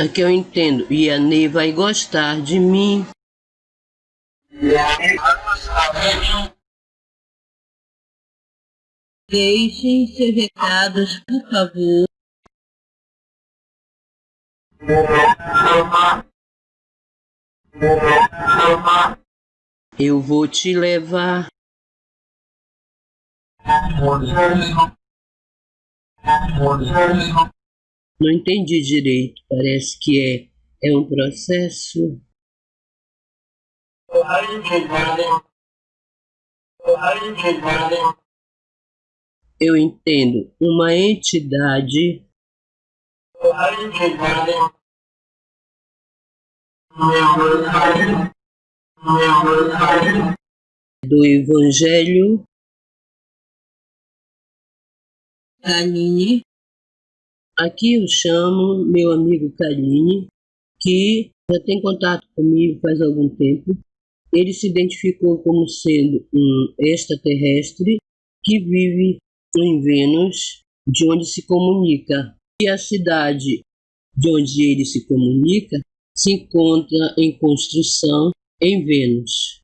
Aqui eu entendo. E a Ney vai gostar de mim. Deixem seus recados, por favor. Eu vou te levar. Não entendi direito. Parece que é, é um processo. Eu entendo. Uma entidade do Evangelho Kaline. Aqui eu chamo meu amigo Kaline, que já tem contato comigo faz algum tempo. Ele se identificou como sendo um extraterrestre que vive em Vênus, de onde se comunica e a cidade de onde ele se comunica se encontra em construção em Vênus.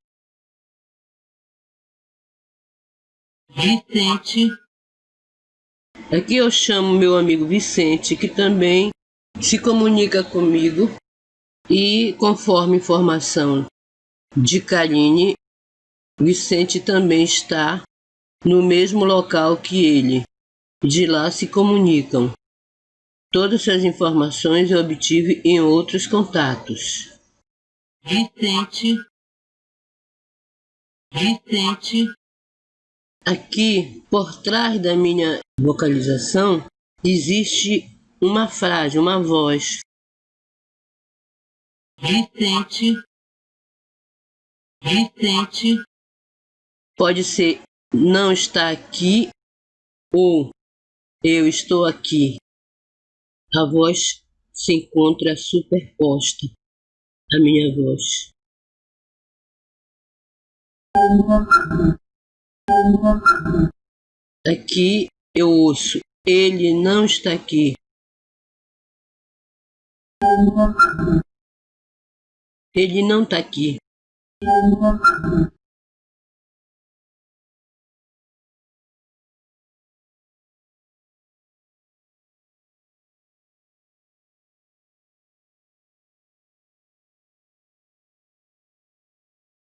Vicente. Aqui eu chamo meu amigo Vicente, que também se comunica comigo e conforme informação de Karine, Vicente também está no mesmo local que ele. De lá se comunicam. Todas essas informações eu obtive em outros contatos. Vicente. Vicente. Aqui, por trás da minha vocalização, existe uma frase, uma voz. Vicente. Vicente. Pode ser não está aqui ou eu estou aqui. A voz se encontra superposta à minha voz. Aqui eu ouço, ele não está aqui. Ele não está aqui.